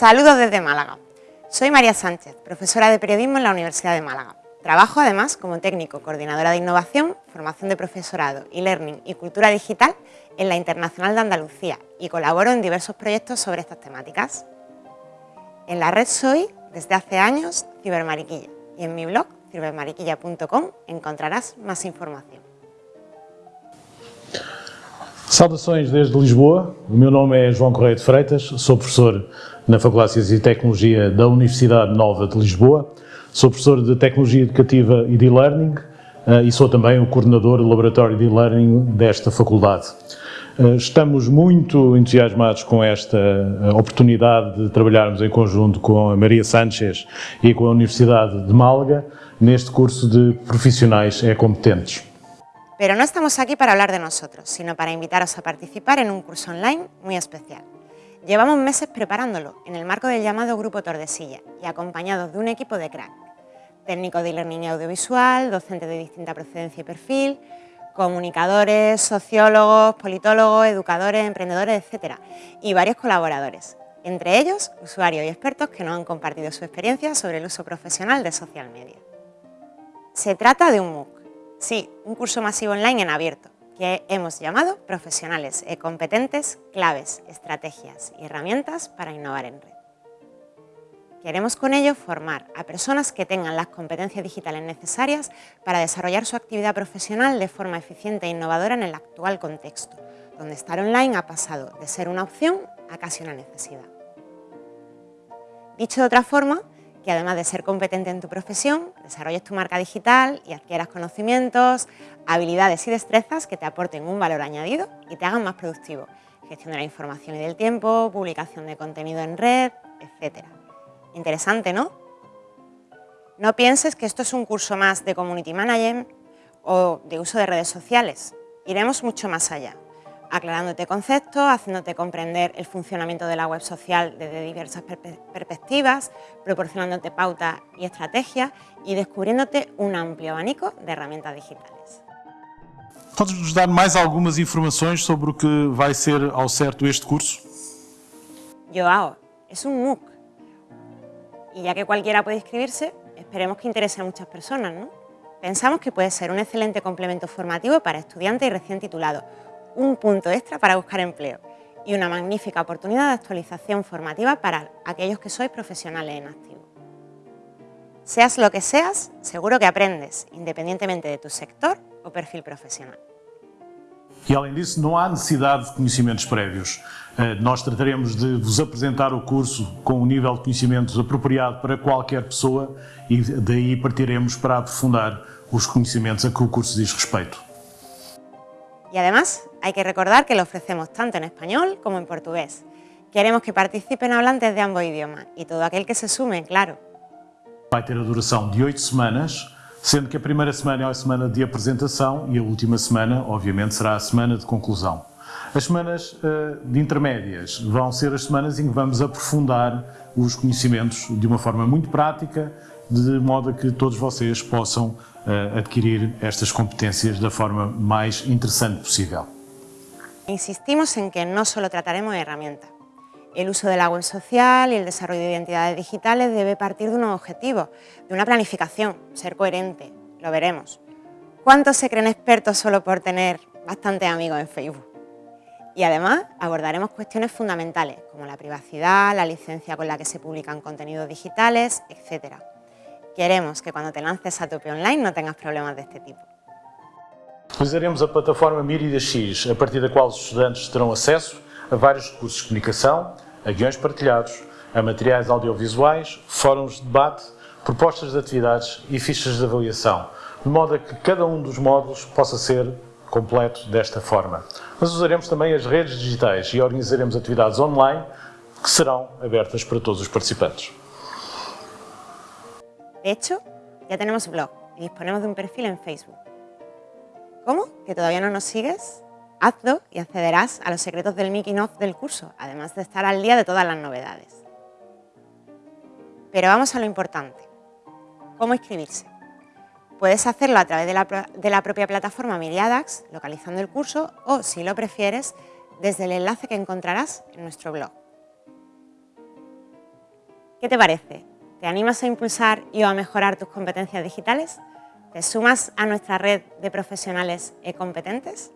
Saludos desde Málaga. Soy María Sánchez, profesora de periodismo en la Universidad de Málaga. Trabajo además como técnico, coordinadora de innovación, formación de profesorado, e-learning y cultura digital en la Internacional de Andalucía y colaboro en diversos proyectos sobre estas temáticas. En la red soy, desde hace años, Cibermariquilla y en mi blog, cibermariquilla.com, encontrarás más información. Saudações desde Lisboa, o meu nome é João Correia de Freitas, sou professor na Faculdade de Ciências e Tecnologia da Universidade Nova de Lisboa, sou professor de Tecnologia Educativa e de E-Learning uh, e sou também o coordenador do Laboratório de E-Learning desta faculdade. Uh, estamos muito entusiasmados com esta uh, oportunidade de trabalharmos em conjunto com a Maria Sánchez e com a Universidade de Málaga neste curso de Profissionais é Competentes. Pero no estamos aquí para hablar de nosotros, sino para invitaros a participar en un curso online muy especial. Llevamos meses preparándolo en el marco del llamado Grupo Tordesilla y acompañados de un equipo de crack, técnicos de e-learning audiovisual, docentes de distinta procedencia y perfil, comunicadores, sociólogos, politólogos, educadores, emprendedores, etc. y varios colaboradores, entre ellos usuarios y expertos que nos han compartido su experiencia sobre el uso profesional de social media. Se trata de un MOOC, Sí, un curso masivo online en abierto, que hemos llamado Profesionales e Competentes, Claves, Estrategias y Herramientas para Innovar en Red. Queremos con ello formar a personas que tengan las competencias digitales necesarias para desarrollar su actividad profesional de forma eficiente e innovadora en el actual contexto, donde estar online ha pasado de ser una opción a casi una necesidad. Dicho de otra forma, que además de ser competente en tu profesión, desarrolles tu marca digital y adquieras conocimientos, habilidades y destrezas que te aporten un valor añadido y te hagan más productivo. Gestión de la información y del tiempo, publicación de contenido en red, etc. Interesante, ¿no? No pienses que esto es un curso más de Community Management o de uso de redes sociales. Iremos mucho más allá aclarándote conceptos, haciéndote comprender el funcionamiento de la web social desde diversas perspectivas, proporcionándote pautas y estrategias y descubriéndote un amplio abanico de herramientas digitales. ¿Puedes nos dar más algunas informaciones sobre lo que va a ser ao certo este curso? Yoao es un MOOC y ya que cualquiera puede inscribirse, esperemos que interese a muchas personas. ¿no? Pensamos que puede ser un excelente complemento formativo para estudiantes y recién titulados, un punto extra para buscar empleo y una magnífica oportunidad de actualización formativa para aquellos que sois profesionales en activo. Seas lo que seas, seguro que aprendes, independientemente de tu sector o perfil profesional. E além disso, não há necessidade de conhecimentos prévios. Eh, nós trataremos de vos apresentar o curso com um nível de conhecimentos apropriado para qualquer pessoa e daí partiremos para aprofundar os conhecimentos a que o curso diz respeito. Y además hay que recordar que lo ofrecemos tanto en español como en portugués. Queremos que participen hablantes de ambos idiomas y todo aquel que se sume, claro. Vai ter a duração de oito semanas, sendo que a primeira semana é a semana de apresentação e a última semana, obviamente, será a semana de conclusão. As semanas uh, de intermédias vão ser as semanas em que vamos aprofundar os conhecimentos de uma forma muito prática, de modo a que todos vocês possam adquirir estas competências da forma mais interessante possível. Insistimos en que no solo trataremos de herramientas. El uso de la web social y el desarrollo de identidades digitales debe partir de unos objetivos, de una planificación, ser coherente, lo veremos. ¿Cuántos se creen expertos solo por tener bastantes amigos en Facebook? Y además abordaremos cuestiones fundamentales como la privacidad, la licencia con la que se publican contenidos digitales, etc. Queremos que cuando te lances a tope online no tengas problemas de este tipo. Utilizaremos a plataforma Mírida X, a partir da qual os estudantes terão acesso a vários recursos de comunicação, a guiões partilhados, a materiais audiovisuais, fóruns de debate, propostas de atividades e fichas de avaliação, de modo a que cada um dos módulos possa ser completo desta forma. Mas usaremos também as redes digitais e organizaremos atividades online que serão abertas para todos os participantes. De hecho, ya tenemos blog y disponemos de un perfil en Facebook. ¿Cómo? ¿Que todavía no nos sigues? Hazlo y accederás a los secretos del making of del curso, además de estar al día de todas las novedades. Pero vamos a lo importante. ¿Cómo inscribirse? Puedes hacerlo a través de la, de la propia plataforma Miriadax, localizando el curso, o, si lo prefieres, desde el enlace que encontrarás en nuestro blog. ¿Qué te parece? ¿Te animas a impulsar y a mejorar tus competencias digitales? ¿Te sumas a nuestra red de profesionales e competentes?